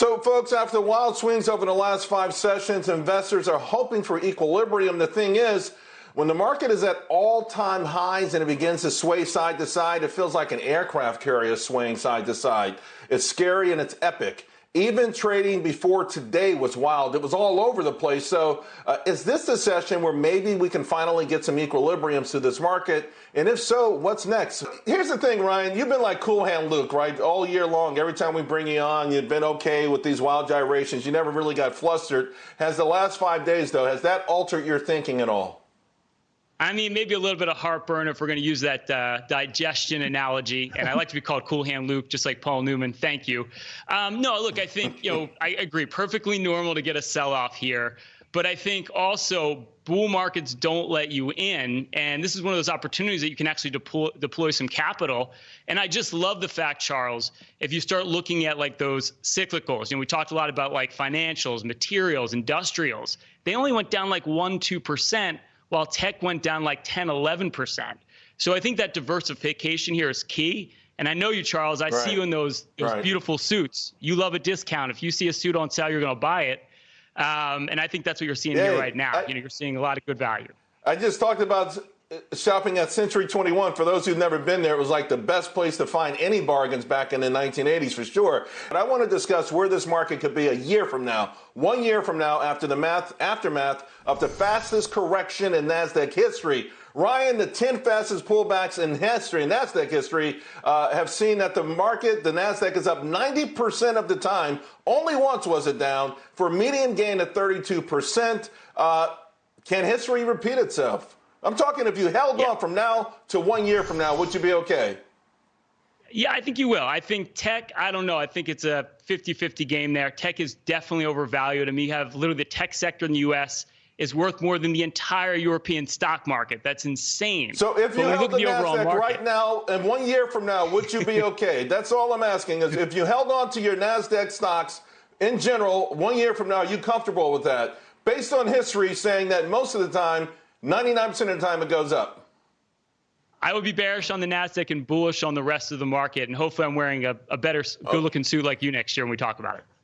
So, folks, after the wild swings over the last five sessions, investors are hoping for equilibrium. The thing is, when the market is at all time highs and it begins to sway side to side, it feels like an aircraft carrier swaying side to side. It's scary and it's epic. Even trading before today was wild. It was all over the place. So, uh, is this the session where maybe we can finally get some equilibrium to this market? And if so, what's next? Here's the thing, Ryan. You've been like Cool Hand Luke, right? All year long. Every time we bring you on, you've been okay with these wild gyrations. You never really got flustered. Has the last five days, though, has that altered your thinking at all? I mean, maybe a little bit of heartburn if we're going to use that uh, digestion analogy. And I like to be called Cool Hand Luke, just like Paul Newman. Thank you. Um, no, look, I think, you know, I agree. Perfectly normal to get a sell off here. But I think also bull markets don't let you in. And this is one of those opportunities that you can actually deploy, deploy some capital. And I just love the fact, Charles, if you start looking at like those cyclicals, you know, we talked a lot about like financials, materials, industrials, they only went down like 1%, 2% while tech went down like 10, 11%. So I think that diversification here is key. And I know you, Charles. I right. see you in those, those right. beautiful suits. You love a discount. If you see a suit on sale, you're going to buy it. Um, and I think that's what you're seeing here right now. I, you know, you're seeing a lot of good value. I just talked about shopping at Century 21, for those who've never been there, it was like the best place to find any bargains back in the 1980s for sure. But I want to discuss where this market could be a year from now, one year from now, after the math, aftermath of the fastest correction in NASDAQ history. Ryan, the 10 fastest pullbacks in history, in NASDAQ history, uh, have seen that the market, the NASDAQ is up 90% of the time. Only once was it down for a median gain of 32%. Uh, can history repeat itself? I'm talking if you held yeah. on from now to one year from now, would you be okay? Yeah, I think you will. I think tech, I don't know. I think it's a 50 50 game there. Tech is definitely overvalued. I mean, you have literally the tech sector in the US is worth more than the entire European stock market. That's insane. So if you held the, the NASDAQ market, right now and one year from now, would you be okay? That's all I'm asking is if you held on to your NASDAQ stocks in general, one year from now, are you comfortable with that? Based on history saying that most of the time, 99% of the time it goes up. I would be bearish on the NASDAQ and bullish on the rest of the market. And hopefully I'm wearing a, a better, oh. good looking suit like you next year when we talk about it.